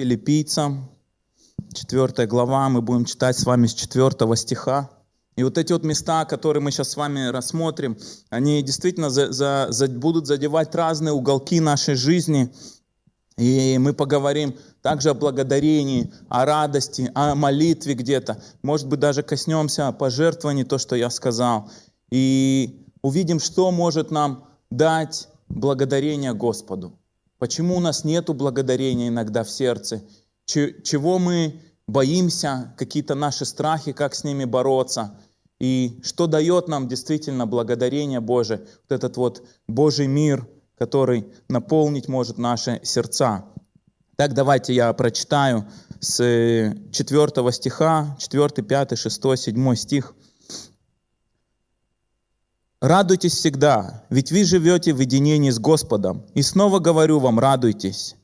филиппийцам, 4 глава, мы будем читать с вами с 4 стиха. И вот эти вот места, которые мы сейчас с вами рассмотрим, они действительно за, за, за, будут задевать разные уголки нашей жизни. И мы поговорим также о благодарении, о радости, о молитве где-то. Может быть, даже коснемся пожертвований, то, что я сказал. И увидим, что может нам дать благодарение Господу. Почему у нас нет благодарения иногда в сердце? Чего мы боимся, какие-то наши страхи, как с ними бороться? И что дает нам действительно благодарение Божие, вот этот вот Божий мир, который наполнить может наши сердца. Так давайте я прочитаю с 4 стиха, 4, 5, 6, 7 стих. Радуйтесь всегда, ведь вы живете в единении с Господом. И снова говорю вам, радуйтесь.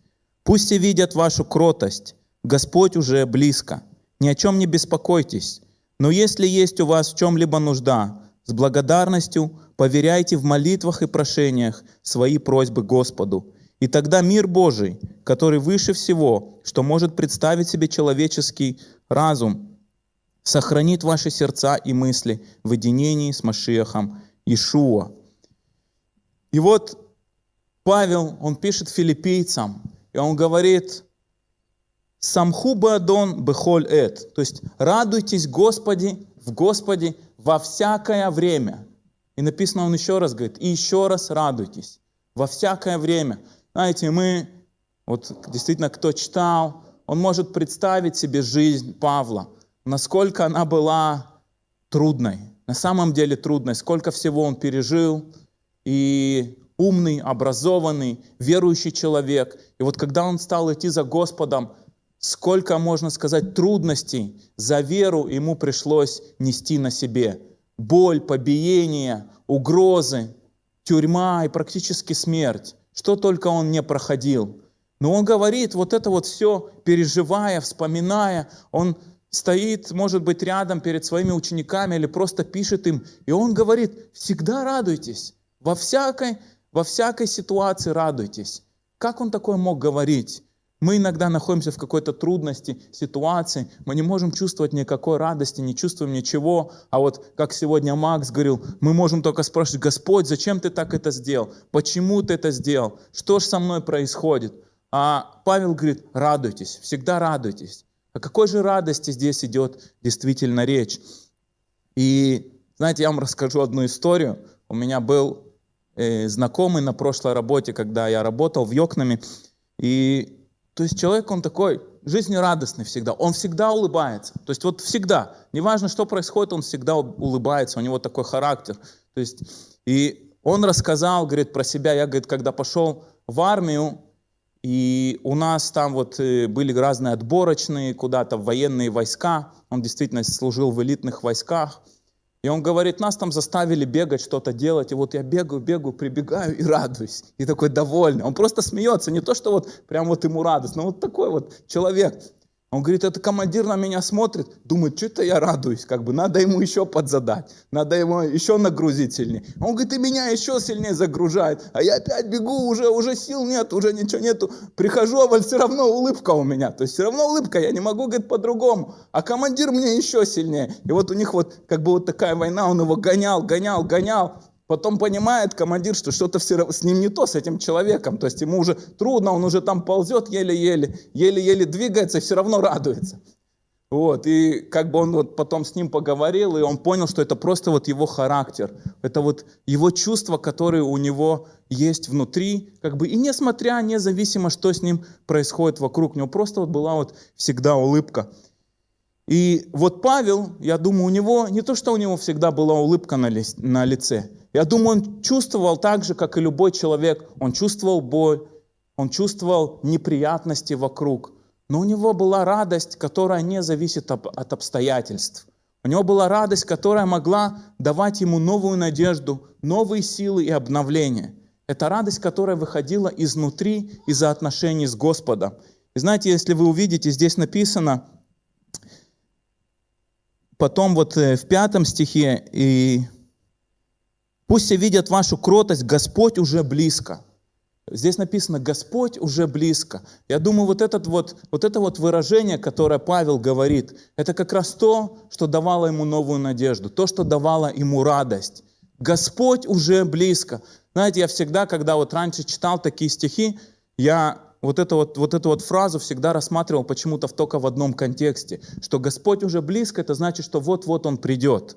Пусть все видят вашу кротость. Господь уже близко. Ни о чем не беспокойтесь. Но если есть у вас в чем-либо нужда, с благодарностью поверяйте в молитвах и прошениях свои просьбы Господу. И тогда мир Божий, который выше всего, что может представить себе человеческий разум, сохранит ваши сердца и мысли в единении с Машиахом Ишуа. И вот Павел, он пишет филиппийцам, и он говорит, «Самху бадон бехоль эт», то есть «радуйтесь Господи, в Господе во всякое время». И написано он еще раз, говорит, «и еще раз радуйтесь во всякое время». Знаете, мы, вот действительно, кто читал, он может представить себе жизнь Павла, насколько она была трудной, на самом деле трудной, сколько всего он пережил, и умный, образованный, верующий человек. И вот когда он стал идти за Господом, сколько, можно сказать, трудностей за веру ему пришлось нести на себе. Боль, побиение, угрозы, тюрьма и практически смерть. Что только он не проходил. Но он говорит, вот это вот все, переживая, вспоминая, он стоит, может быть, рядом перед своими учениками или просто пишет им, и он говорит, всегда радуйтесь, во всякой, во всякой ситуации радуйтесь. Как он такое мог говорить? Мы иногда находимся в какой-то трудности, ситуации, мы не можем чувствовать никакой радости, не чувствуем ничего. А вот, как сегодня Макс говорил, мы можем только спрашивать, Господь, зачем ты так это сделал? Почему ты это сделал? Что же со мной происходит? А Павел говорит, радуйтесь, всегда радуйтесь. О какой же радости здесь идет действительно речь? И знаете, я вам расскажу одну историю. У меня был э, знакомый на прошлой работе, когда я работал в Йокнаме. И то есть человек, он такой жизнерадостный всегда, он всегда улыбается. То есть вот всегда, неважно, что происходит, он всегда улыбается, у него такой характер. То есть, и он рассказал, говорит, про себя, я, говорит, когда пошел в армию, и у нас там вот э, были разные отборочные куда-то военные войска. Он действительно служил в элитных войсках. И он говорит, нас там заставили бегать, что-то делать. И вот я бегаю, бегаю, прибегаю и радуюсь. И такой довольный. Он просто смеется. Не то, что вот прям вот ему радостно. Вот такой вот человек. Он говорит, это командир на меня смотрит, думает, что-то я радуюсь, как бы надо ему еще подзадать, надо ему еще нагрузить сильнее. Он говорит, и меня еще сильнее загружает, а я опять бегу, уже, уже сил нет, уже ничего нету. Прихожу, а все равно улыбка у меня, то есть все равно улыбка, я не могу, говорит, по-другому. А командир мне еще сильнее. И вот у них вот как бы вот такая война, он его гонял, гонял, гонял. Потом понимает командир, что что-то с ним не то, с этим человеком. То есть ему уже трудно, он уже там ползет еле-еле, еле-еле двигается и все равно радуется. Вот, и как бы он вот потом с ним поговорил, и он понял, что это просто вот его характер, это вот его чувства, которые у него есть внутри, как бы, и несмотря, независимо, что с ним происходит вокруг, у него просто вот была вот всегда улыбка. И вот Павел, я думаю, у него, не то, что у него всегда была улыбка на, ли, на лице, я думаю, он чувствовал так же, как и любой человек. Он чувствовал боль, он чувствовал неприятности вокруг. Но у него была радость, которая не зависит от обстоятельств. У него была радость, которая могла давать ему новую надежду, новые силы и обновление. Это радость, которая выходила изнутри, из-за отношений с Господом. И знаете, если вы увидите, здесь написано, потом вот э, в пятом стихе и Пусть все видят вашу кротость, Господь уже близко. Здесь написано «Господь уже близко». Я думаю, вот, этот вот, вот это вот выражение, которое Павел говорит, это как раз то, что давало ему новую надежду, то, что давало ему радость. Господь уже близко. Знаете, я всегда, когда вот раньше читал такие стихи, я вот эту вот, вот эту вот фразу всегда рассматривал почему-то только в одном контексте, что Господь уже близко, это значит, что вот-вот Он придет.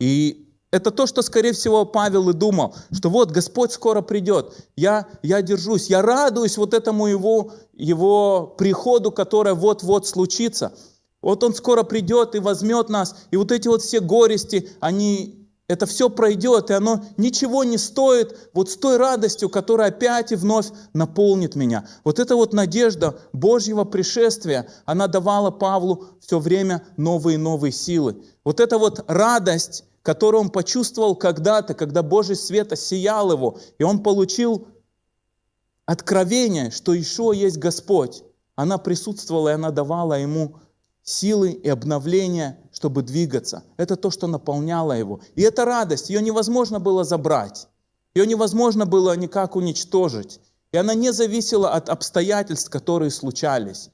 И это то, что, скорее всего, Павел и думал, что вот Господь скоро придет, я, я держусь, я радуюсь вот этому его, его приходу, который вот-вот случится. Вот Он скоро придет и возьмет нас, и вот эти вот все горести, они это все пройдет, и оно ничего не стоит вот с той радостью, которая опять и вновь наполнит меня. Вот эта вот надежда Божьего пришествия, она давала Павлу все время новые и новые силы. Вот эта вот радость, которую он почувствовал когда-то, когда Божий свет осиял его, и он получил откровение, что еще есть Господь. Она присутствовала, и она давала ему силы и обновления, чтобы двигаться. Это то, что наполняло его. И эта радость, ее невозможно было забрать. Ее невозможно было никак уничтожить. И она не зависела от обстоятельств, которые случались.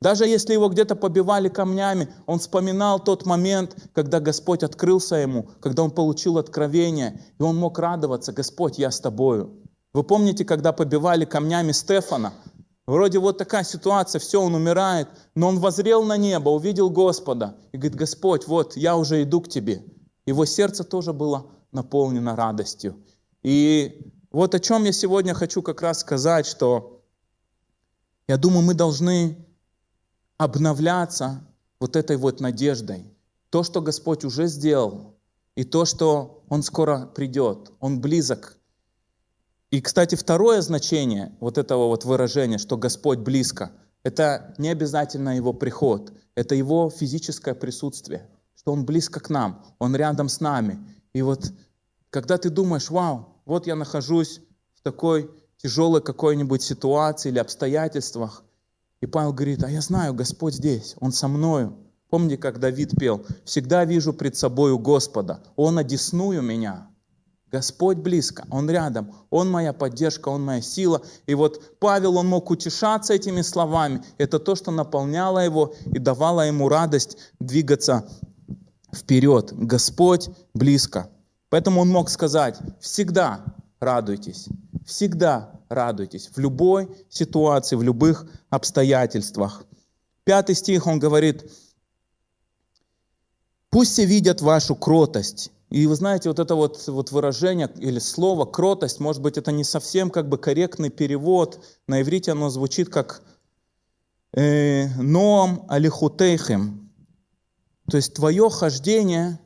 Даже если его где-то побивали камнями, он вспоминал тот момент, когда Господь открылся ему, когда он получил откровение, и он мог радоваться, Господь, я с тобою. Вы помните, когда побивали камнями Стефана? Вроде вот такая ситуация, все, он умирает, но он возрел на небо, увидел Господа и говорит, Господь, вот я уже иду к тебе. Его сердце тоже было наполнено радостью. И вот о чем я сегодня хочу как раз сказать, что я думаю, мы должны обновляться вот этой вот надеждой. То, что Господь уже сделал, и то, что Он скоро придет, Он близок и, кстати, второе значение вот этого вот выражения, что Господь близко, это не обязательно Его приход, это Его физическое присутствие, что Он близко к нам, Он рядом с нами. И вот когда ты думаешь, вау, вот я нахожусь в такой тяжелой какой-нибудь ситуации или обстоятельствах, и Павел говорит, а я знаю, Господь здесь, Он со мною. Помните, как Давид пел, «Всегда вижу пред собою Господа, Он одесную меня». Господь близко, Он рядом, Он моя поддержка, Он моя сила. И вот Павел, он мог утешаться этими словами. Это то, что наполняло его и давало ему радость двигаться вперед. Господь близко. Поэтому он мог сказать, всегда радуйтесь, всегда радуйтесь, в любой ситуации, в любых обстоятельствах. Пятый стих он говорит, пусть все видят вашу кротость и вы знаете, вот это вот, вот выражение или слово «кротость», может быть, это не совсем как бы корректный перевод. На иврите оно звучит как э, «ноам алихутейхем». То есть твое хождение,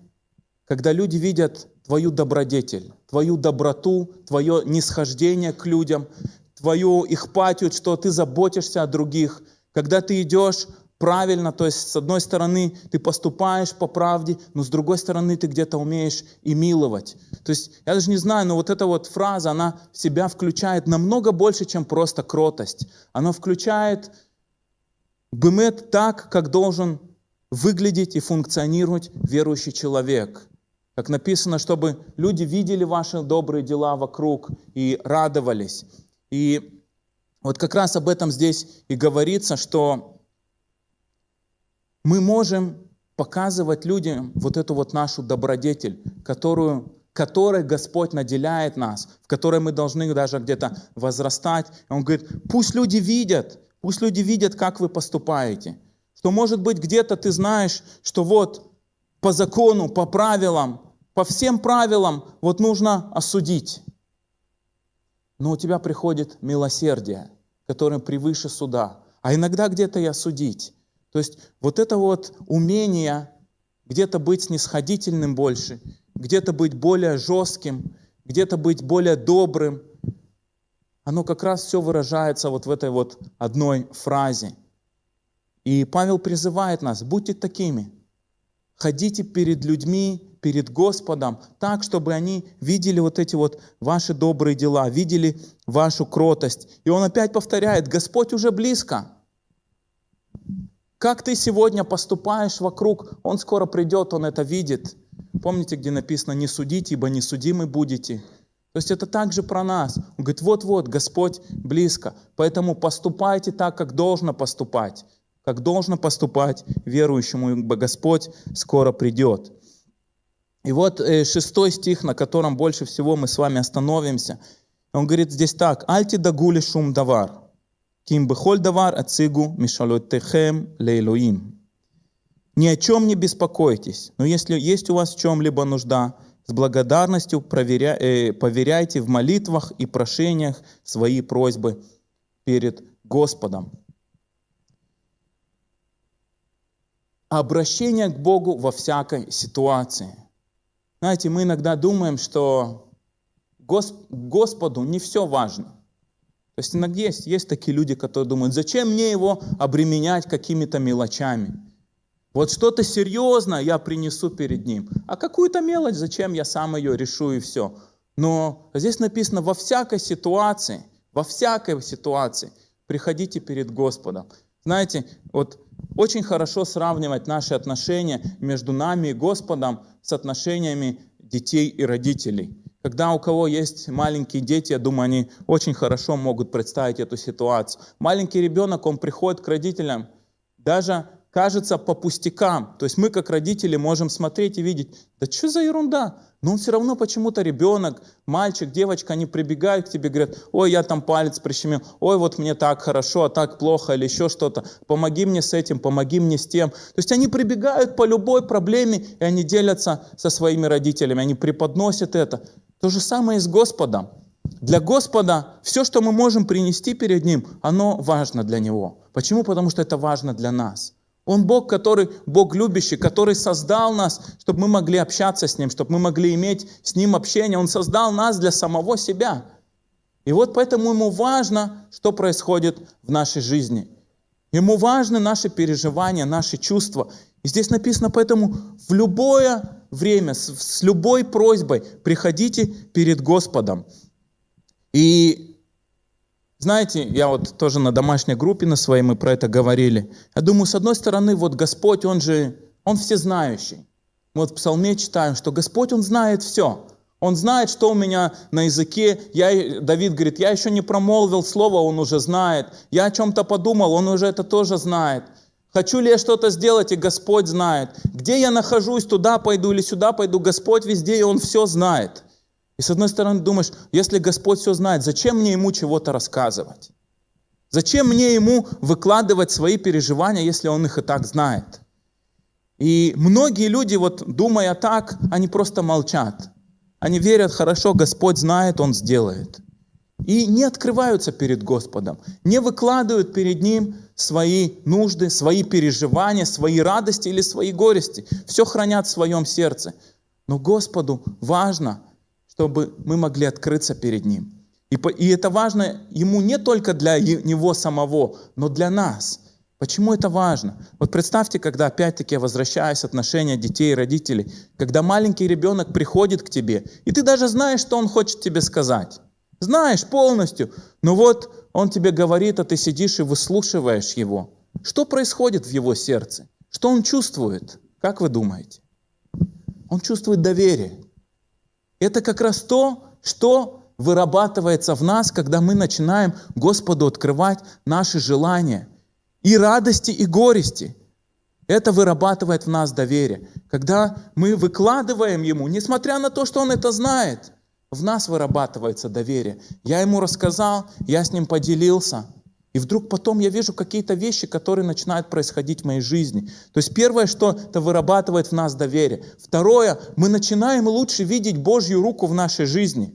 когда люди видят твою добродетель, твою доброту, твое нисхождение к людям, твою их патию, что ты заботишься о других, когда ты идешь правильно, то есть с одной стороны ты поступаешь по правде, но с другой стороны ты где-то умеешь и миловать. То есть я даже не знаю, но вот эта вот фраза, она в себя включает намного больше, чем просто кротость. Она включает бымет так, как должен выглядеть и функционировать верующий человек. Как написано, чтобы люди видели ваши добрые дела вокруг и радовались. И вот как раз об этом здесь и говорится, что мы можем показывать людям вот эту вот нашу добродетель, которую, которой Господь наделяет нас, в которой мы должны даже где-то возрастать. Он говорит, пусть люди видят, пусть люди видят, как вы поступаете. Что может быть где-то ты знаешь, что вот по закону, по правилам, по всем правилам вот нужно осудить. Но у тебя приходит милосердие, которое превыше суда. А иногда где-то и осудить. То есть вот это вот умение где-то быть снисходительным больше, где-то быть более жестким, где-то быть более добрым, оно как раз все выражается вот в этой вот одной фразе. И Павел призывает нас, будьте такими, ходите перед людьми, перед Господом, так, чтобы они видели вот эти вот ваши добрые дела, видели вашу кротость. И он опять повторяет, Господь уже близко. Как ты сегодня поступаешь вокруг, Он скоро придет, Он это видит. Помните, где написано «не судите, ибо не судимы будете». То есть это также про нас. Он говорит, вот-вот, Господь близко. Поэтому поступайте так, как должно поступать. Как должно поступать верующему, ибо Господь скоро придет. И вот э, шестой стих, на котором больше всего мы с вами остановимся. Он говорит здесь так. «Альти дагули шум давар, ким бехоль давар ацигу мишалотехем лейлоим». Ни о чем не беспокойтесь, но если есть у вас в чем-либо нужда, с благодарностью проверя, э, поверяйте в молитвах и прошениях свои просьбы перед Господом. Обращение к Богу во всякой ситуации. Знаете, мы иногда думаем, что Господу не все важно. То есть иногда есть, есть такие люди, которые думают, зачем мне его обременять какими-то мелочами? Вот что-то серьезное я принесу перед ним. А какую-то мелочь, зачем я сам ее решу и все. Но здесь написано, во всякой ситуации, во всякой ситуации приходите перед Господом. Знаете, вот очень хорошо сравнивать наши отношения между нами и Господом с отношениями детей и родителей. Когда у кого есть маленькие дети, я думаю, они очень хорошо могут представить эту ситуацию. Маленький ребенок, он приходит к родителям, даже кажется по пустякам. То есть мы, как родители, можем смотреть и видеть, да что за ерунда? Но он все равно почему-то ребенок, мальчик, девочка, они прибегают к тебе, говорят, ой, я там палец прищемил, ой, вот мне так хорошо, а так плохо или еще что-то, помоги мне с этим, помоги мне с тем. То есть они прибегают по любой проблеме, и они делятся со своими родителями, они преподносят это. То же самое и с Господом. Для Господа все, что мы можем принести перед Ним, оно важно для Него. Почему? Потому что это важно для нас. Он Бог, который, Бог любящий, который создал нас, чтобы мы могли общаться с Ним, чтобы мы могли иметь с Ним общение. Он создал нас для самого себя. И вот поэтому Ему важно, что происходит в нашей жизни. Ему важны наши переживания, наши чувства. И здесь написано, поэтому в любое время, с, с любой просьбой приходите перед Господом. И знаете, я вот тоже на домашней группе на своей мы про это говорили. Я думаю, с одной стороны, вот Господь, Он же, Он всезнающий. Мы вот в псалме читаем, что Господь, Он знает все. Он знает, что у меня на языке. Я, Давид говорит, я еще не промолвил слово, он уже знает. Я о чем-то подумал, он уже это тоже знает. Хочу ли я что-то сделать, и Господь знает. Где я нахожусь, туда пойду или сюда пойду, Господь везде, и Он все знает. И с одной стороны думаешь, если Господь все знает, зачем мне Ему чего-то рассказывать? Зачем мне Ему выкладывать свои переживания, если Он их и так знает? И многие люди, вот думая так, они просто молчат. Они верят, хорошо, Господь знает, Он сделает. И не открываются перед Господом, не выкладывают перед Ним свои нужды, свои переживания, свои радости или свои горести. Все хранят в своем сердце. Но Господу важно, чтобы мы могли открыться перед Ним. И, это важно Ему не только для Него самого, но для нас. Почему это важно? Вот представьте, когда опять-таки возвращаясь отношения детей и родителей, когда маленький ребенок приходит к тебе, и ты даже знаешь, что он хочет тебе сказать. Знаешь полностью, но вот он тебе говорит, а ты сидишь и выслушиваешь его. Что происходит в его сердце? Что он чувствует? Как вы думаете? Он чувствует доверие. Это как раз то, что вырабатывается в нас, когда мы начинаем Господу открывать наши желания. И радости, и горести. Это вырабатывает в нас доверие. Когда мы выкладываем Ему, несмотря на то, что Он это знает, в нас вырабатывается доверие. Я Ему рассказал, я с Ним поделился – и вдруг потом я вижу какие-то вещи, которые начинают происходить в моей жизни. То есть первое, что это вырабатывает в нас доверие. Второе, мы начинаем лучше видеть Божью руку в нашей жизни.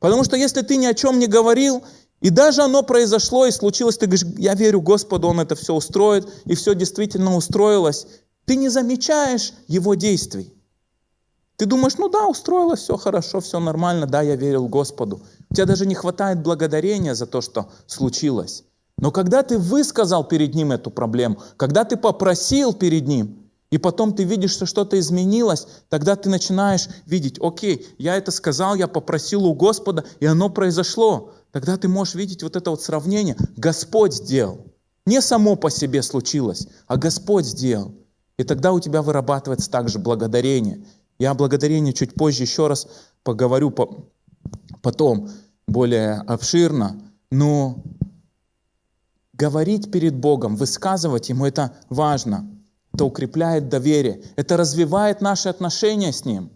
Потому что если ты ни о чем не говорил, и даже оно произошло и случилось, ты говоришь, я верю Господу, Он это все устроит, и все действительно устроилось, ты не замечаешь Его действий. Ты думаешь, ну да, устроилось, все хорошо, все нормально, да, я верил Господу. У тебя даже не хватает благодарения за то, что случилось. Но когда ты высказал перед Ним эту проблему, когда ты попросил перед Ним, и потом ты видишь, что что-то изменилось, тогда ты начинаешь видеть, окей, я это сказал, я попросил у Господа, и оно произошло. Тогда ты можешь видеть вот это вот сравнение. Господь сделал. Не само по себе случилось, а Господь сделал. И тогда у тебя вырабатывается также благодарение. Я о благодарении чуть позже еще раз поговорю, потом более обширно, но говорить перед Богом, высказывать Ему это важно. Это укрепляет доверие, это развивает наши отношения с Ним.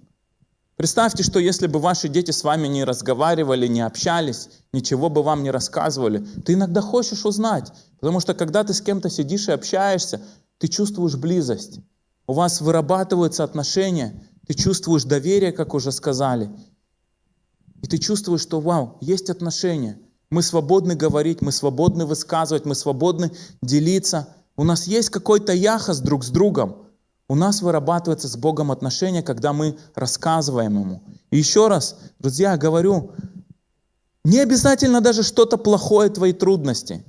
Представьте, что если бы ваши дети с вами не разговаривали, не общались, ничего бы вам не рассказывали, ты иногда хочешь узнать, потому что когда ты с кем-то сидишь и общаешься, ты чувствуешь близость, у вас вырабатываются отношения, ты чувствуешь доверие, как уже сказали, и ты чувствуешь, что вау, есть отношения, мы свободны говорить, мы свободны высказывать, мы свободны делиться, у нас есть какой-то яхос друг с другом, у нас вырабатывается с Богом отношения, когда мы рассказываем Ему. И еще раз, друзья, говорю, не обязательно даже что-то плохое, твои трудности.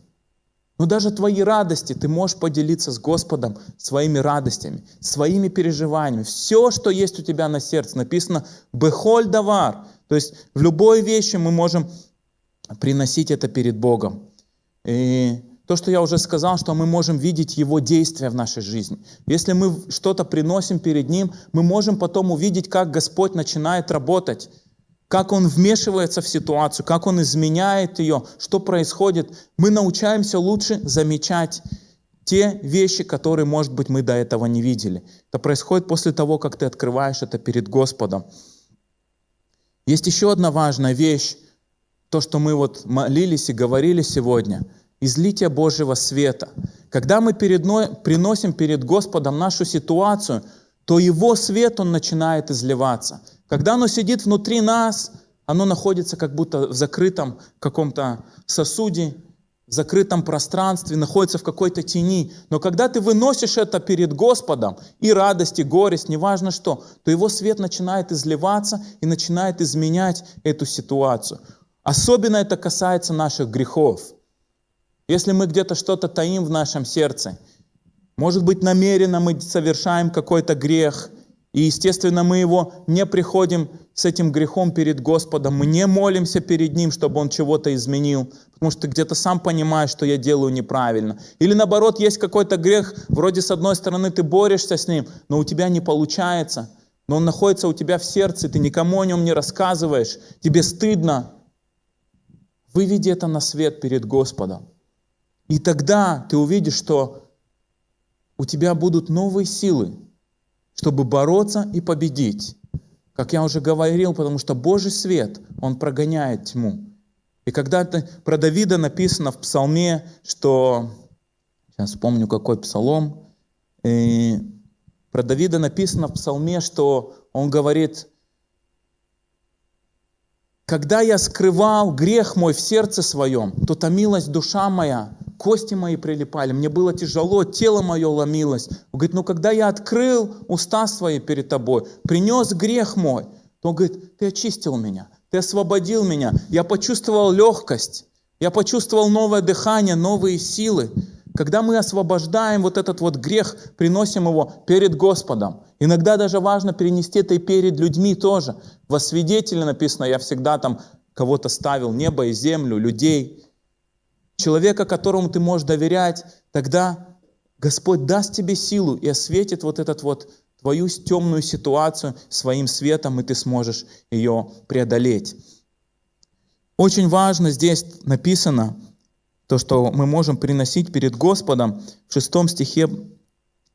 Но даже твои радости ты можешь поделиться с Господом своими радостями, своими переживаниями. Все, что есть у тебя на сердце, написано «бехоль давар». То есть в любой вещи мы можем приносить это перед Богом. И то, что я уже сказал, что мы можем видеть Его действия в нашей жизни. Если мы что-то приносим перед Ним, мы можем потом увидеть, как Господь начинает работать, как Он вмешивается в ситуацию, как Он изменяет ее, что происходит. Мы научаемся лучше замечать те вещи, которые, может быть, мы до этого не видели. Это происходит после того, как ты открываешь это перед Господом. Есть еще одна важная вещь, то, что мы вот молились и говорили сегодня – излития Божьего света. Когда мы передно, приносим перед Господом нашу ситуацию, то Его свет, Он начинает изливаться. Когда оно сидит внутри нас, оно находится как будто в закрытом каком-то сосуде, в закрытом пространстве, находится в какой-то тени. Но когда ты выносишь это перед Господом, и радость, и горесть, неважно что, то Его свет начинает изливаться и начинает изменять эту ситуацию. Особенно это касается наших грехов. Если мы где-то что-то таим в нашем сердце, может быть, намеренно мы совершаем какой-то грех, и, естественно, мы его не приходим с этим грехом перед Господом, мы не молимся перед Ним, чтобы Он чего-то изменил, потому что ты где-то сам понимаешь, что я делаю неправильно. Или наоборот, есть какой-то грех, вроде с одной стороны ты борешься с ним, но у тебя не получается, но он находится у тебя в сердце, ты никому о нем не рассказываешь, тебе стыдно. Выведи это на свет перед Господом. И тогда ты увидишь, что у тебя будут новые силы, чтобы бороться и победить. Как я уже говорил, потому что Божий свет, Он прогоняет тьму. И когда-то про Давида написано в псалме, что, сейчас вспомню какой псалом, и про Давида написано в псалме, что он говорит, когда я скрывал грех мой в сердце своем, то томилась душа моя, кости мои прилипали, мне было тяжело, тело мое ломилось. Он говорит, ну когда я открыл уста свои перед тобой, принес грех мой, то он говорит, ты очистил меня, ты освободил меня, я почувствовал легкость, я почувствовал новое дыхание, новые силы. Когда мы освобождаем вот этот вот грех, приносим его перед Господом. Иногда даже важно перенести это и перед людьми тоже. Во свидетели написано, я всегда там кого-то ставил, небо и землю, людей человека, которому ты можешь доверять, тогда Господь даст тебе силу и осветит вот этот вот твою темную ситуацию своим светом, и ты сможешь ее преодолеть. Очень важно здесь написано, то, что мы можем приносить перед Господом. В шестом стихе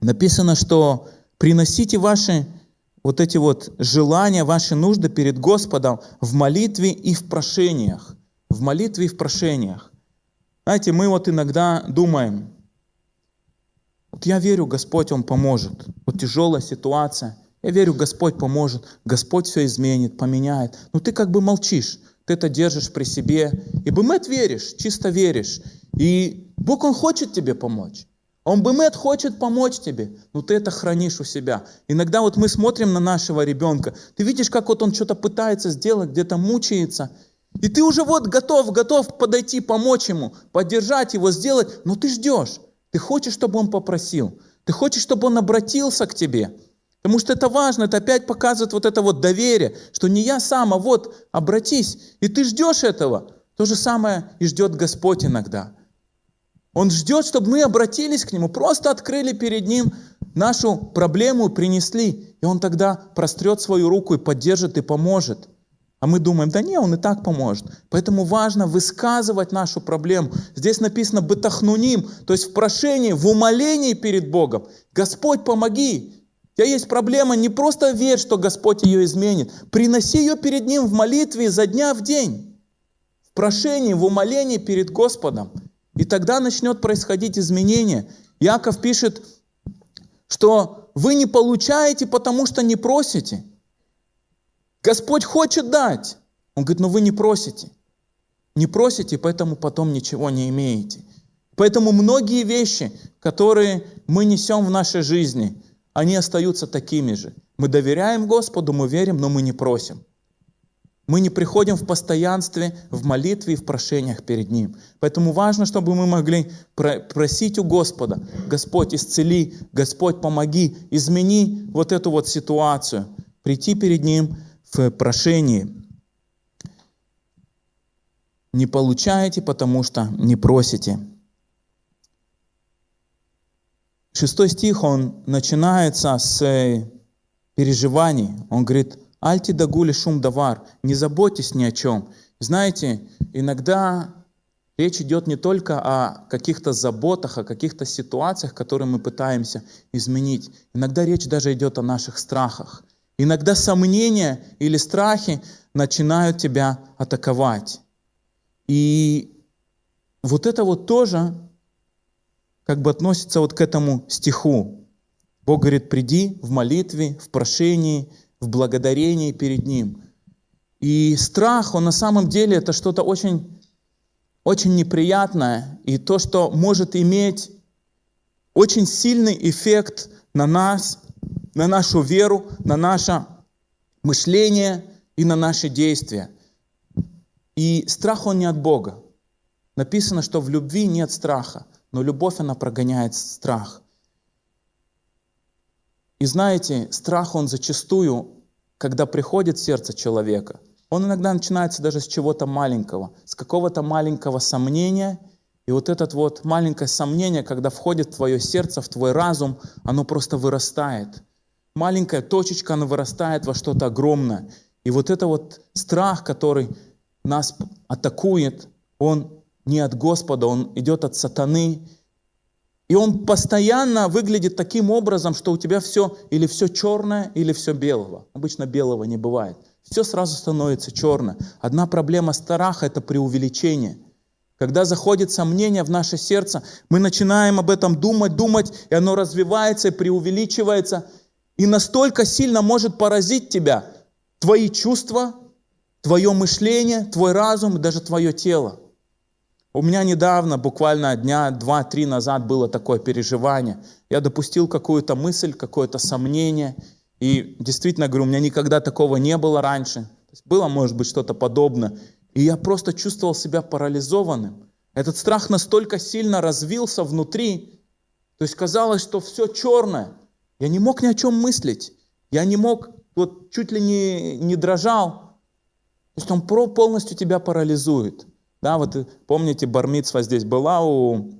написано, что приносите ваши вот эти вот желания, ваши нужды перед Господом в молитве и в прошениях. В молитве и в прошениях. Знаете, мы вот иногда думаем, вот я верю, Господь, Он поможет. Вот тяжелая ситуация. Я верю, Господь поможет. Господь все изменит, поменяет. Но ты как бы молчишь. Ты это держишь при себе. И бымет веришь, чисто веришь. И Бог, Он хочет тебе помочь. Он бымет хочет помочь тебе, но ты это хранишь у себя. Иногда вот мы смотрим на нашего ребенка, ты видишь, как вот он что-то пытается сделать, где-то мучается, и ты уже вот готов, готов подойти, помочь ему, поддержать его, сделать, но ты ждешь. Ты хочешь, чтобы он попросил. Ты хочешь, чтобы он обратился к тебе. Потому что это важно, это опять показывает вот это вот доверие, что не я сам, а вот обратись. И ты ждешь этого. То же самое и ждет Господь иногда. Он ждет, чтобы мы обратились к Нему, просто открыли перед Ним нашу проблему, принесли. И Он тогда прострет свою руку и поддержит, и поможет. А мы думаем, да не, он и так поможет. Поэтому важно высказывать нашу проблему. Здесь написано «бытахнуним», то есть в прошении, в умолении перед Богом. Господь, помоги. Тебя есть проблема, не просто верь, что Господь ее изменит. Приноси ее перед Ним в молитве за дня в день. В прошении, в умолении перед Господом. И тогда начнет происходить изменение. Яков пишет, что вы не получаете, потому что не просите. Господь хочет дать. Он говорит, но вы не просите. Не просите, поэтому потом ничего не имеете. Поэтому многие вещи, которые мы несем в нашей жизни, они остаются такими же. Мы доверяем Господу, мы верим, но мы не просим. Мы не приходим в постоянстве, в молитве и в прошениях перед Ним. Поэтому важно, чтобы мы могли просить у Господа, Господь, исцели, Господь, помоги, измени вот эту вот ситуацию. Прийти перед Ним в прошении. Не получаете, потому что не просите. Шестой стих, он начинается с переживаний. Он говорит, «Альти дагули шум давар», не заботьтесь ни о чем. Знаете, иногда речь идет не только о каких-то заботах, о каких-то ситуациях, которые мы пытаемся изменить. Иногда речь даже идет о наших страхах. Иногда сомнения или страхи начинают тебя атаковать. И вот это вот тоже как бы относится вот к этому стиху. Бог говорит, приди в молитве, в прошении, в благодарении перед Ним. И страх, он на самом деле это что-то очень, очень неприятное, и то, что может иметь очень сильный эффект на нас, на нашу веру, на наше мышление и на наши действия. И страх, он не от Бога. Написано, что в любви нет страха, но любовь, она прогоняет страх. И знаете, страх, он зачастую, когда приходит в сердце человека, он иногда начинается даже с чего-то маленького, с какого-то маленького сомнения – и вот это вот маленькое сомнение, когда входит в твое сердце, в твой разум, оно просто вырастает маленькая точечка, она вырастает во что-то огромное. И вот это вот страх, который нас атакует, он не от Господа, он идет от сатаны. И он постоянно выглядит таким образом, что у тебя все или все черное, или все белого. Обычно белого не бывает. Все сразу становится черное. Одна проблема страха – это преувеличение. Когда заходит сомнение в наше сердце, мы начинаем об этом думать, думать, и оно развивается и преувеличивается – и настолько сильно может поразить тебя твои чувства, твое мышление, твой разум даже твое тело. У меня недавно, буквально дня два-три назад было такое переживание. Я допустил какую-то мысль, какое-то сомнение. И действительно говорю, у меня никогда такого не было раньше. было, может быть, что-то подобное. И я просто чувствовал себя парализованным. Этот страх настолько сильно развился внутри. То есть казалось, что все черное. Я не мог ни о чем мыслить. Я не мог, вот чуть ли не, не дрожал. То есть он полностью тебя парализует. Да, вот помните, Бармитсва здесь была у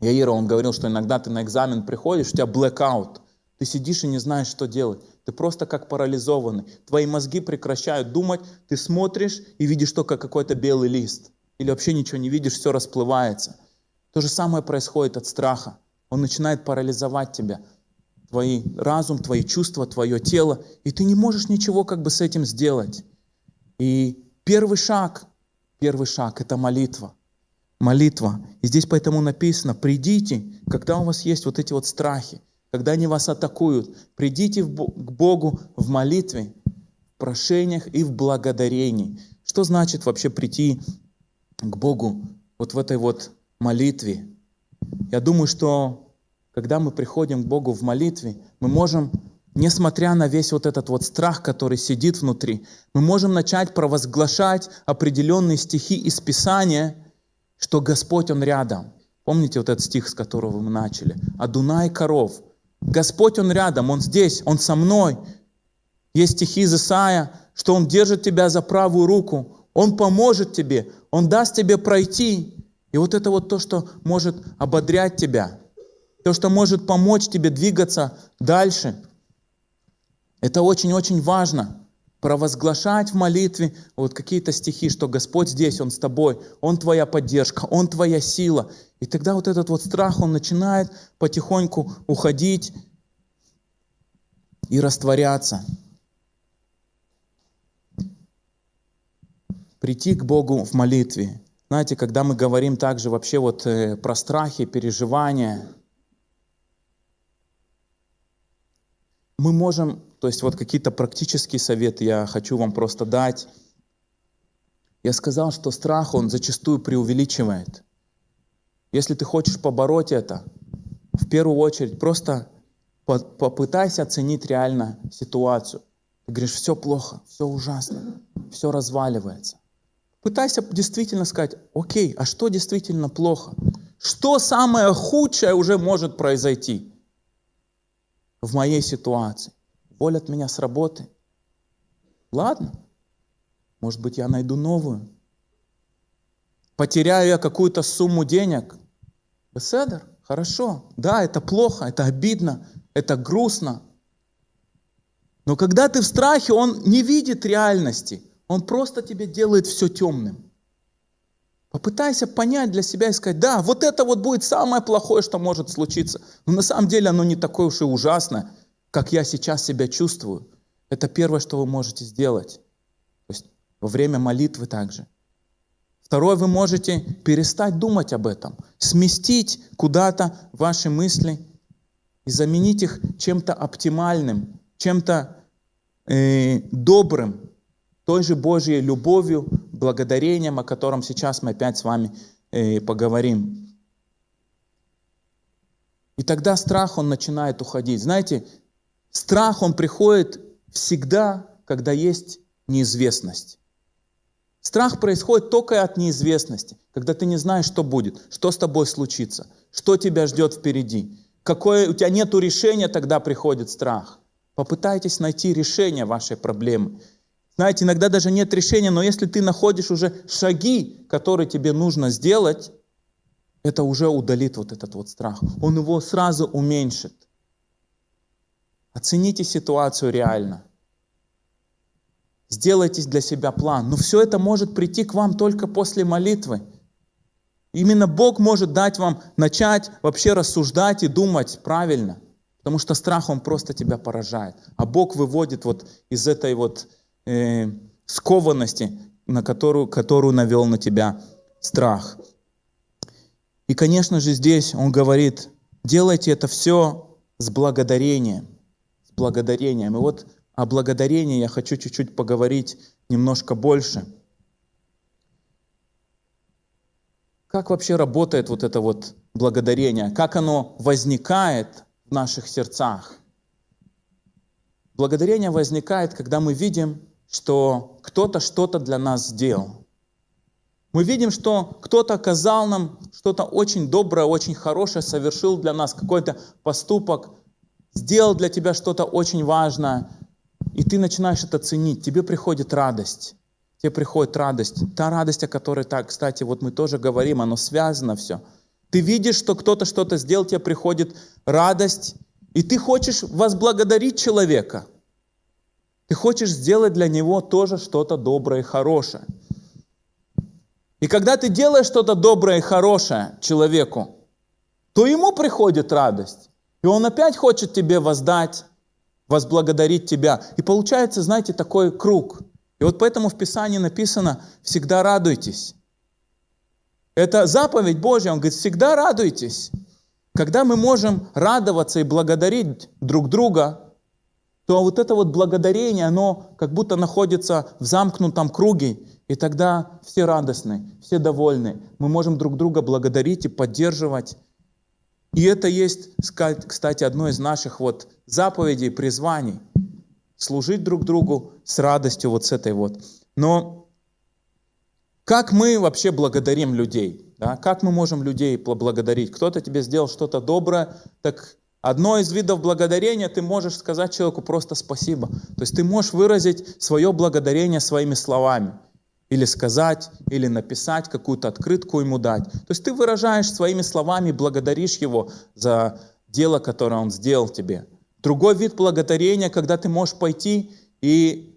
Яира, он говорил, что иногда ты на экзамен приходишь, у тебя blackout. Ты сидишь и не знаешь, что делать. Ты просто как парализованный. Твои мозги прекращают думать, ты смотришь и видишь только какой-то белый лист. Или вообще ничего не видишь, все расплывается. То же самое происходит от страха. Он начинает парализовать тебя твой разум, твои чувства, твое тело, и ты не можешь ничего как бы с этим сделать. И первый шаг, первый шаг – это молитва. Молитва. И здесь поэтому написано, придите, когда у вас есть вот эти вот страхи, когда они вас атакуют, придите к Богу в молитве, в прошениях и в благодарении. Что значит вообще прийти к Богу вот в этой вот молитве? Я думаю, что когда мы приходим к Богу в молитве, мы можем, несмотря на весь вот этот вот страх, который сидит внутри, мы можем начать провозглашать определенные стихи из Писания, что Господь, Он рядом. Помните вот этот стих, с которого мы начали? «Адунай коров». Господь, Он рядом, Он здесь, Он со мной. Есть стихи из Исаия, что Он держит тебя за правую руку, Он поможет тебе, Он даст тебе пройти. И вот это вот то, что может ободрять тебя – то, что может помочь тебе двигаться дальше. Это очень-очень важно. провозглашать в молитве вот какие-то стихи, что Господь здесь, Он с тобой, Он твоя поддержка, Он твоя сила. И тогда вот этот вот страх, он начинает потихоньку уходить и растворяться. Прийти к Богу в молитве. Знаете, когда мы говорим также вообще вот э, про страхи, переживания, мы можем, то есть вот какие-то практические советы я хочу вам просто дать. Я сказал, что страх, он зачастую преувеличивает. Если ты хочешь побороть это, в первую очередь просто попытайся оценить реально ситуацию. Ты говоришь, все плохо, все ужасно, все разваливается. Пытайся действительно сказать, окей, а что действительно плохо? Что самое худшее уже может произойти? В моей ситуации. Уволят меня с работы. Ладно, может быть, я найду новую. Потеряю я какую-то сумму денег. Беседер, хорошо. Да, это плохо, это обидно, это грустно. Но когда ты в страхе, он не видит реальности. Он просто тебе делает все темным. Попытайся понять для себя и сказать, да, вот это вот будет самое плохое, что может случиться. Но на самом деле оно не такое уж и ужасное, как я сейчас себя чувствую. Это первое, что вы можете сделать. То есть во время молитвы также. Второе, вы можете перестать думать об этом, сместить куда-то ваши мысли и заменить их чем-то оптимальным, чем-то э, добрым, той же Божьей любовью, благодарением, о котором сейчас мы опять с вами э, поговорим. И тогда страх, он начинает уходить. Знаете, страх, он приходит всегда, когда есть неизвестность. Страх происходит только от неизвестности, когда ты не знаешь, что будет, что с тобой случится, что тебя ждет впереди. Какое, у тебя нет решения, тогда приходит страх. Попытайтесь найти решение вашей проблемы. Знаете, иногда даже нет решения, но если ты находишь уже шаги, которые тебе нужно сделать, это уже удалит вот этот вот страх. Он его сразу уменьшит. Оцените ситуацию реально. Сделайте для себя план. Но все это может прийти к вам только после молитвы. Именно Бог может дать вам начать вообще рассуждать и думать правильно. Потому что страх, он просто тебя поражает. А Бог выводит вот из этой вот э, скованности, на которую, которую навел на тебя страх. И, конечно же, здесь он говорит, делайте это все с благодарением. С благодарением. И вот о благодарении я хочу чуть-чуть поговорить немножко больше. Как вообще работает вот это вот благодарение? Как оно возникает в наших сердцах? Благодарение возникает, когда мы видим что кто-то что-то для нас сделал. Мы видим, что кто-то оказал нам что-то очень доброе, очень хорошее, совершил для нас какой-то поступок, сделал для тебя что-то очень важное, и ты начинаешь это ценить, тебе приходит радость. Тебе приходит радость. Та радость, о которой, так, кстати, вот мы тоже говорим, оно связано все. Ты видишь, что кто-то что-то сделал, тебе приходит радость, и ты хочешь возблагодарить человека – ты хочешь сделать для него тоже что-то доброе и хорошее. И когда ты делаешь что-то доброе и хорошее человеку, то ему приходит радость. И он опять хочет тебе воздать, возблагодарить тебя. И получается, знаете, такой круг. И вот поэтому в Писании написано «всегда радуйтесь». Это заповедь Божья, он говорит, всегда радуйтесь. Когда мы можем радоваться и благодарить друг друга, то вот это вот благодарение, оно как будто находится в замкнутом круге, и тогда все радостны, все довольны. Мы можем друг друга благодарить и поддерживать. И это есть, кстати, одно из наших вот заповедей, призваний. Служить друг другу с радостью вот с этой вот. Но как мы вообще благодарим людей? Да? Как мы можем людей поблагодарить? Кто-то тебе сделал что-то доброе, так Одно из видов благодарения ты можешь сказать человеку просто спасибо. То есть ты можешь выразить свое благодарение своими словами. Или сказать, или написать, какую-то открытку ему дать. То есть ты выражаешь своими словами, благодаришь его за дело, которое он сделал тебе. Другой вид благодарения, когда ты можешь пойти и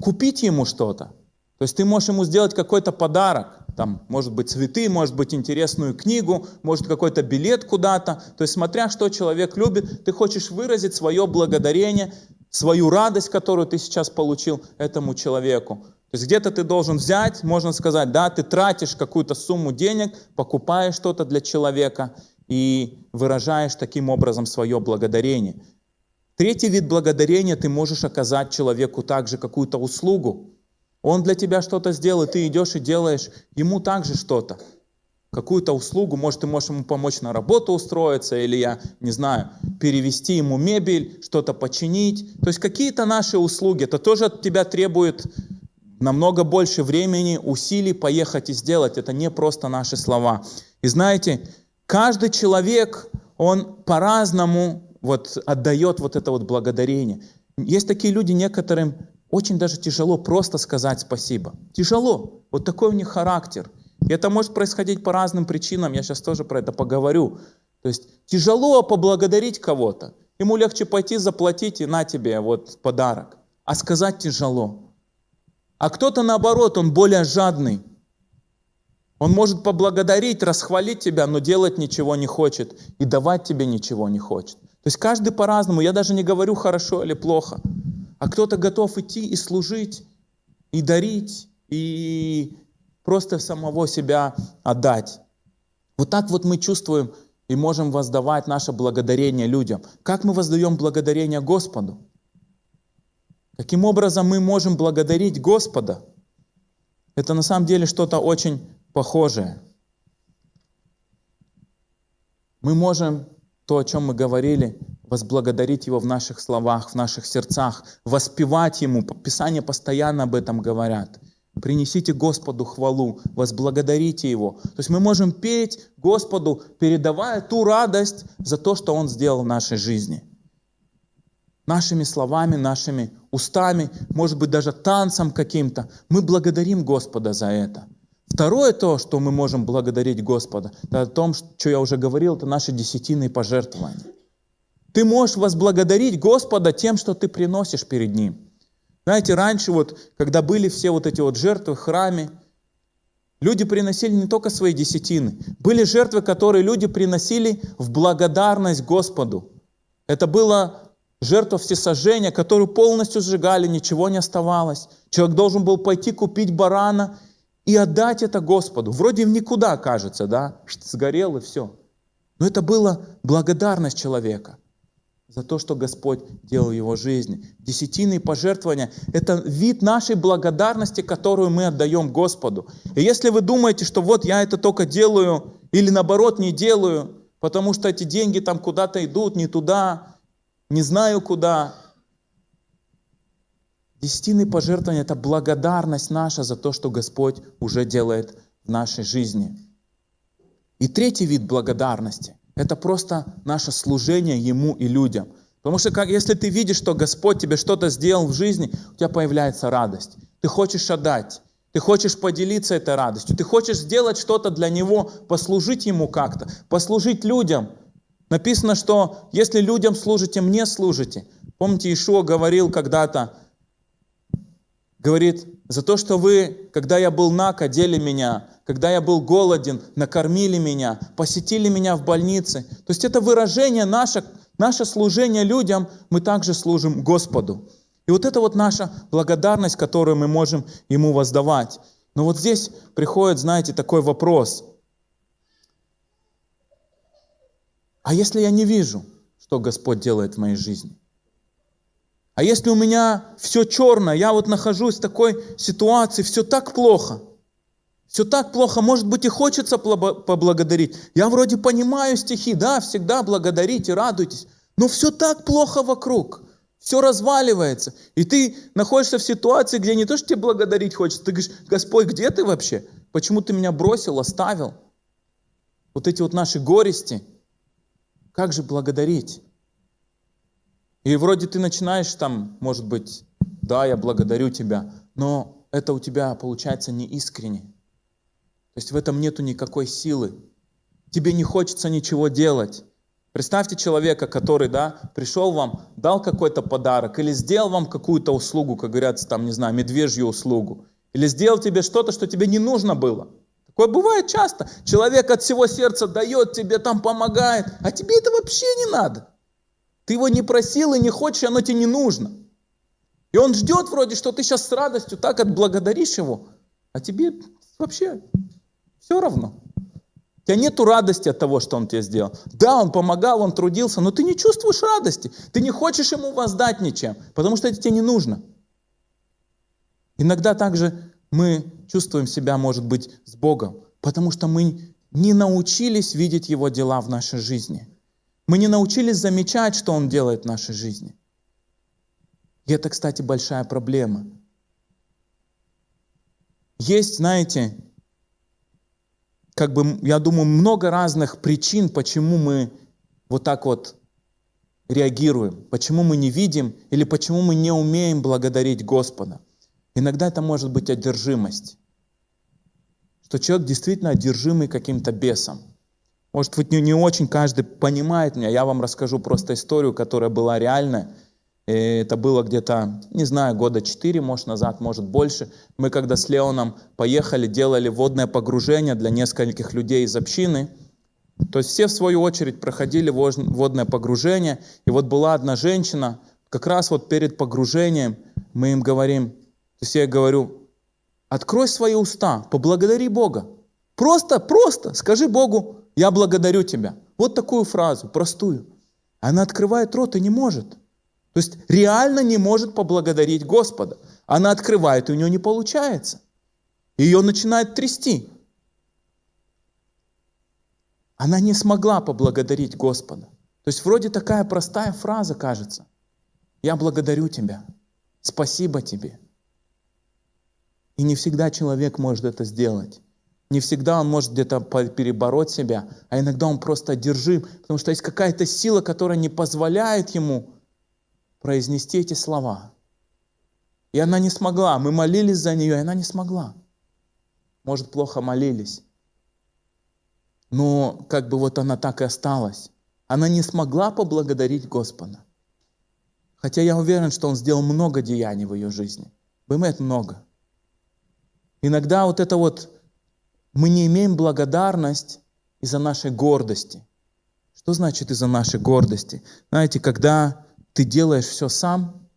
купить ему что-то. То есть ты можешь ему сделать какой-то подарок, там, может быть, цветы, может быть, интересную книгу, может, какой-то билет куда-то. То есть, смотря что человек любит, ты хочешь выразить свое благодарение, свою радость, которую ты сейчас получил этому человеку. То есть где-то ты должен взять, можно сказать, да, ты тратишь какую-то сумму денег, покупаешь что-то для человека и выражаешь таким образом свое благодарение. Третий вид благодарения ты можешь оказать человеку также какую-то услугу. Он для тебя что-то сделал, и ты идешь и делаешь ему также что-то. Какую-то услугу, может, ты можешь ему помочь на работу устроиться, или я, не знаю, перевести ему мебель, что-то починить. То есть какие-то наши услуги, это тоже от тебя требует намного больше времени, усилий поехать и сделать. Это не просто наши слова. И знаете, каждый человек, он по-разному вот отдает вот это вот благодарение. Есть такие люди, некоторым очень даже тяжело просто сказать спасибо. Тяжело. Вот такой у них характер. И это может происходить по разным причинам, я сейчас тоже про это поговорю. То есть тяжело поблагодарить кого-то. Ему легче пойти заплатить и на тебе вот подарок. А сказать тяжело. А кто-то наоборот, он более жадный. Он может поблагодарить, расхвалить тебя, но делать ничего не хочет и давать тебе ничего не хочет. То есть каждый по-разному. Я даже не говорю хорошо или плохо а кто-то готов идти и служить, и дарить, и просто самого себя отдать. Вот так вот мы чувствуем и можем воздавать наше благодарение людям. Как мы воздаем благодарение Господу? Каким образом мы можем благодарить Господа? Это на самом деле что-то очень похожее. Мы можем то, о чем мы говорили, возблагодарить Его в наших словах, в наших сердцах, воспевать Ему. Писание постоянно об этом говорят. Принесите Господу хвалу, возблагодарите Его. То есть мы можем петь Господу, передавая ту радость за то, что Он сделал в нашей жизни. Нашими словами, нашими устами, может быть, даже танцем каким-то. Мы благодарим Господа за это. Второе то, что мы можем благодарить Господа, это о том, что я уже говорил, это наши десятины пожертвования. Ты можешь возблагодарить Господа тем, что ты приносишь перед Ним. Знаете, раньше вот, когда были все вот эти вот жертвы в храме, люди приносили не только свои десятины, были жертвы, которые люди приносили в благодарность Господу. Это была жертва всесожжения, которую полностью сжигали, ничего не оставалось. Человек должен был пойти купить барана и отдать это Господу. Вроде в никуда кажется, да, сгорел и все. Но это была благодарность человека за то, что Господь делал в его жизни. Десятины пожертвования – это вид нашей благодарности, которую мы отдаем Господу. И если вы думаете, что вот я это только делаю, или наоборот не делаю, потому что эти деньги там куда-то идут, не туда, не знаю куда. Десятины пожертвования – это благодарность наша за то, что Господь уже делает в нашей жизни. И третий вид благодарности – это просто наше служение Ему и людям. Потому что как, если ты видишь, что Господь тебе что-то сделал в жизни, у тебя появляется радость. Ты хочешь отдать, ты хочешь поделиться этой радостью, ты хочешь сделать что-то для Него, послужить Ему как-то, послужить людям. Написано, что если людям служите, мне служите. Помните, Ишуа говорил когда-то, говорит, за то, что вы, когда я был наг, одели меня, когда я был голоден, накормили меня, посетили меня в больнице. То есть это выражение наше, наше служение людям, мы также служим Господу. И вот это вот наша благодарность, которую мы можем Ему воздавать. Но вот здесь приходит, знаете, такой вопрос. А если я не вижу, что Господь делает в моей жизни? А если у меня все черное, я вот нахожусь в такой ситуации, все так плохо – все так плохо, может быть, и хочется поблагодарить. Я вроде понимаю стихи, да, всегда благодарите, радуйтесь, но все так плохо вокруг, все разваливается. И ты находишься в ситуации, где не то, что тебе благодарить хочется, ты говоришь, Господь, где ты вообще? Почему ты меня бросил, оставил? Вот эти вот наши горести, как же благодарить? И вроде ты начинаешь там, может быть, да, я благодарю тебя, но это у тебя получается не искренне. То есть в этом нету никакой силы. Тебе не хочется ничего делать. Представьте человека, который, да, пришел вам, дал какой-то подарок или сделал вам какую-то услугу, как говорят, там, не знаю, медвежью услугу. Или сделал тебе что-то, что тебе не нужно было. Такое бывает часто. Человек от всего сердца дает тебе, там помогает, а тебе это вообще не надо. Ты его не просил и не хочешь, оно тебе не нужно. И он ждет вроде, что ты сейчас с радостью так отблагодаришь его, а тебе вообще все равно. У тебя нету радости от того, что он тебе сделал. Да, он помогал, он трудился, но ты не чувствуешь радости. Ты не хочешь ему воздать ничем, потому что это тебе не нужно. Иногда также мы чувствуем себя, может быть, с Богом, потому что мы не научились видеть Его дела в нашей жизни. Мы не научились замечать, что Он делает в нашей жизни. И это, кстати, большая проблема. Есть, знаете, как бы, я думаю, много разных причин, почему мы вот так вот реагируем, почему мы не видим или почему мы не умеем благодарить Господа. Иногда это может быть одержимость, что человек действительно одержимый каким-то бесом. Может быть, не, не очень каждый понимает меня, я вам расскажу просто историю, которая была реальная. И это было где-то, не знаю, года 4, может, назад, может, больше. Мы когда с Леоном поехали, делали водное погружение для нескольких людей из общины. То есть все, в свою очередь, проходили водное погружение. И вот была одна женщина, как раз вот перед погружением мы им говорим, то есть я говорю, открой свои уста, поблагодари Бога. Просто, просто скажи Богу, я благодарю тебя. Вот такую фразу, простую. Она открывает рот и не может. То есть реально не может поблагодарить Господа. Она открывает, и у нее не получается. Ее начинает трясти. Она не смогла поблагодарить Господа. То есть вроде такая простая фраза кажется. Я благодарю тебя. Спасибо тебе. И не всегда человек может это сделать. Не всегда он может где-то перебороть себя, а иногда он просто одержим, потому что есть какая-то сила, которая не позволяет ему произнести эти слова. И она не смогла. Мы молились за нее, и она не смогла. Может, плохо молились. Но как бы вот она так и осталась. Она не смогла поблагодарить Господа. Хотя я уверен, что Он сделал много деяний в ее жизни. Бывает много. Иногда вот это вот мы не имеем благодарность из-за нашей гордости. Что значит из-за нашей гордости? Знаете, когда ты делаешь все сам,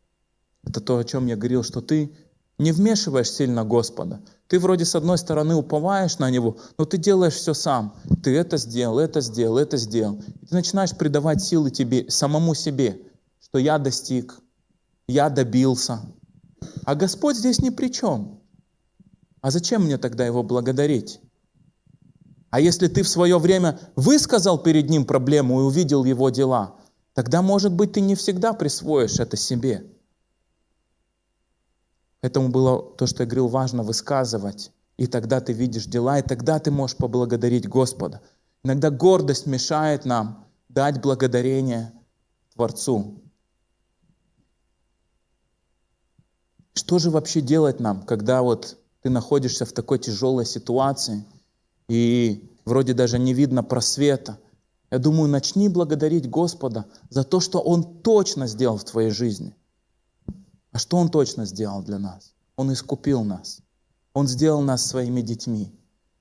это то, о чем я говорил, что ты не вмешиваешь сильно Господа. Ты вроде с одной стороны уповаешь на Него, но ты делаешь все сам. Ты это сделал, это сделал, это сделал. И ты начинаешь придавать силы тебе, самому себе, что я достиг, я добился. А Господь здесь ни при чем. А зачем мне тогда Его благодарить? А если ты в свое время высказал перед Ним проблему и увидел Его дела – тогда, может быть, ты не всегда присвоишь это себе. Поэтому было то, что я говорил, важно высказывать. И тогда ты видишь дела, и тогда ты можешь поблагодарить Господа. Иногда гордость мешает нам дать благодарение Творцу. Что же вообще делать нам, когда вот ты находишься в такой тяжелой ситуации, и вроде даже не видно просвета – я думаю, начни благодарить Господа за то, что Он точно сделал в твоей жизни. А что Он точно сделал для нас? Он искупил нас. Он сделал нас своими детьми.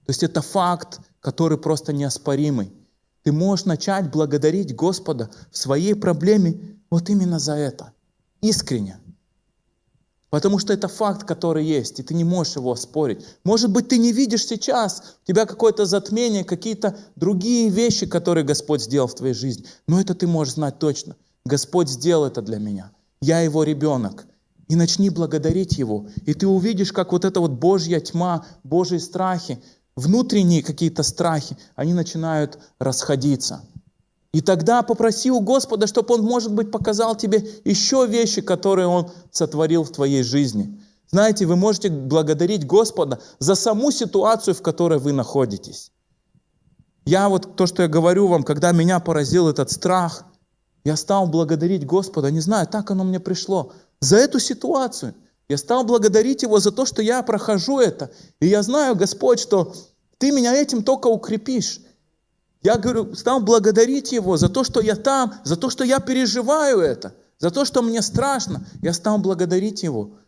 То есть это факт, который просто неоспоримый. Ты можешь начать благодарить Господа в своей проблеме вот именно за это. Искренне. Потому что это факт, который есть, и ты не можешь его спорить. Может быть, ты не видишь сейчас, у тебя какое-то затмение, какие-то другие вещи, которые Господь сделал в твоей жизни. Но это ты можешь знать точно. Господь сделал это для меня. Я его ребенок. И начни благодарить Его. И ты увидишь, как вот эта вот Божья тьма, Божьи страхи, внутренние какие-то страхи, они начинают расходиться. И тогда попроси у Господа, чтобы Он, может быть, показал тебе еще вещи, которые Он сотворил в твоей жизни. Знаете, вы можете благодарить Господа за саму ситуацию, в которой вы находитесь. Я вот то, что я говорю вам, когда меня поразил этот страх, я стал благодарить Господа, не знаю, так оно мне пришло, за эту ситуацию. Я стал благодарить Его за то, что я прохожу это. И я знаю, Господь, что Ты меня этим только укрепишь. Я говорю, стал благодарить Его за то, что я там, за то, что я переживаю это, за то, что мне страшно. Я стал благодарить Его,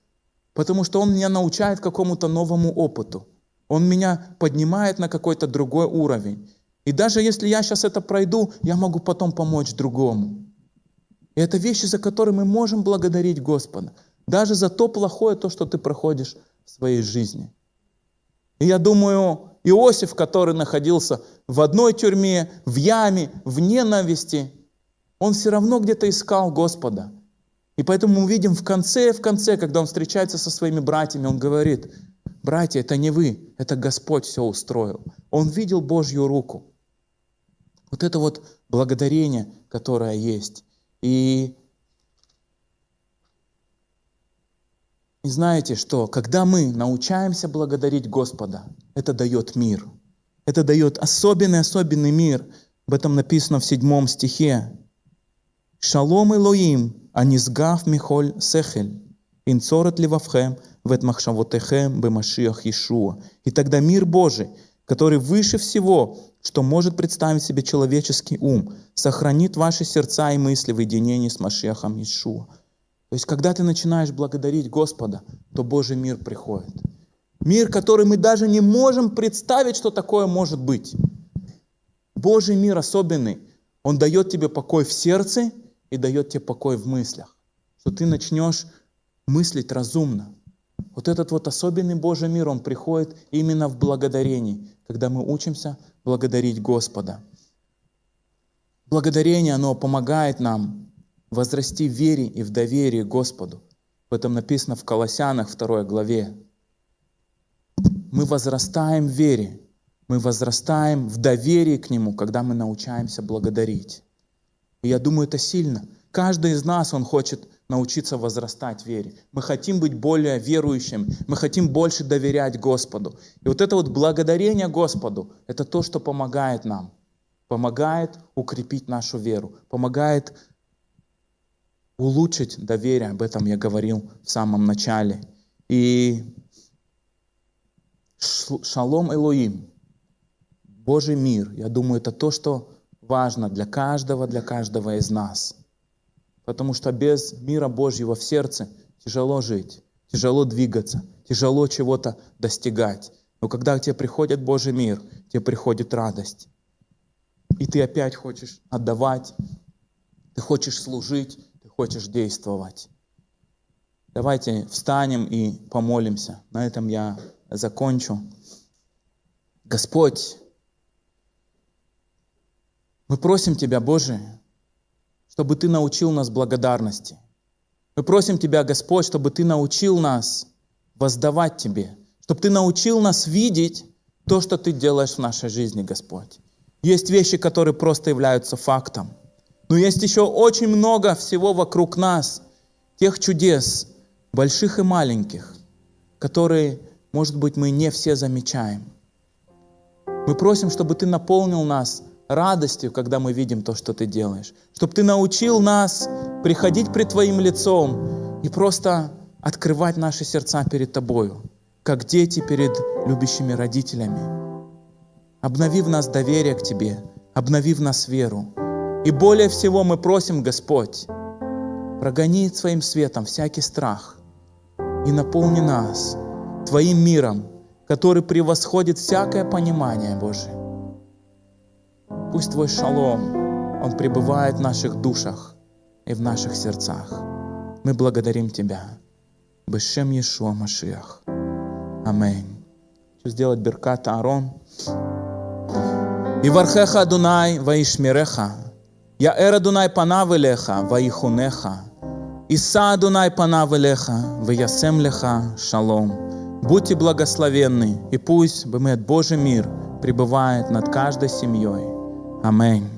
потому что Он меня научает какому-то новому опыту. Он меня поднимает на какой-то другой уровень. И даже если я сейчас это пройду, я могу потом помочь другому. И это вещи, за которые мы можем благодарить Господа. Даже за то плохое, то, что ты проходишь в своей жизни. И я думаю, Иосиф, который находился в одной тюрьме, в яме, в ненависти, он все равно где-то искал Господа. И поэтому мы видим в конце, в конце, когда он встречается со своими братьями, он говорит, братья, это не вы, это Господь все устроил. Он видел Божью руку. Вот это вот благодарение, которое есть. И, и знаете что, когда мы научаемся благодарить Господа, это дает мир. Это дает особенный-особенный мир. Об этом написано в седьмом стихе. Шалом Элоим, анизгав михоль сехель, инцорет ливавхем, вет махшавотехем бемашиах Иешуа. И тогда мир Божий, который выше всего, что может представить себе человеческий ум, сохранит ваши сердца и мысли в единении с Машехом Ишуа. То есть, когда ты начинаешь благодарить Господа, то Божий мир приходит. Мир, который мы даже не можем представить, что такое может быть. Божий мир особенный. Он дает тебе покой в сердце и дает тебе покой в мыслях. Что ты начнешь мыслить разумно. Вот этот вот особенный Божий мир, он приходит именно в благодарении, когда мы учимся благодарить Господа. Благодарение, оно помогает нам возрасти в вере и в доверии Господу. В этом написано в Колоссянах 2 главе. Мы возрастаем в вере, мы возрастаем в доверии к Нему, когда мы научаемся благодарить. И я думаю, это сильно. Каждый из нас, он хочет научиться возрастать в вере. Мы хотим быть более верующим, мы хотим больше доверять Господу. И вот это вот благодарение Господу, это то, что помогает нам, помогает укрепить нашу веру, помогает улучшить доверие, об этом я говорил в самом начале. И шалом Элоим, Божий мир, я думаю, это то, что важно для каждого, для каждого из нас – Потому что без мира Божьего в сердце тяжело жить, тяжело двигаться, тяжело чего-то достигать. Но когда к тебе приходит Божий мир, тебе приходит радость. И ты опять хочешь отдавать, ты хочешь служить, хочешь действовать. Давайте встанем и помолимся. На этом я закончу. Господь, мы просим Тебя, Боже, чтобы Ты научил нас благодарности. Мы просим Тебя, Господь, чтобы Ты научил нас воздавать Тебе, чтобы Ты научил нас видеть то, что Ты делаешь в нашей жизни, Господь. Есть вещи, которые просто являются фактом. Но есть еще очень много всего вокруг нас, тех чудес, больших и маленьких, которые, может быть, мы не все замечаем. Мы просим, чтобы Ты наполнил нас радостью, когда мы видим то, что Ты делаешь. Чтобы Ты научил нас приходить пред Твоим лицом и просто открывать наши сердца перед Тобою, как дети перед любящими родителями. Обнови в нас доверие к Тебе, обнови в нас веру. И более всего мы просим, Господь, прогони Своим светом всякий страх и наполни нас Твоим миром, который превосходит всякое понимание, Боже. Пусть Твой шалом, он пребывает в наших душах и в наших сердцах. Мы благодарим Тебя. Бешем Иешуа Машиах. Аминь. Хочу сделать беркат Аарон. Ивархеха Дунай, Ваишмиреха. יאר אדוני פניו אליך ויחונך, יישא אדוני панав אליך וישם לך шалом. Будьте благословенны, и пусть Бемет Божий мир пребывает над каждой семьей. Amém.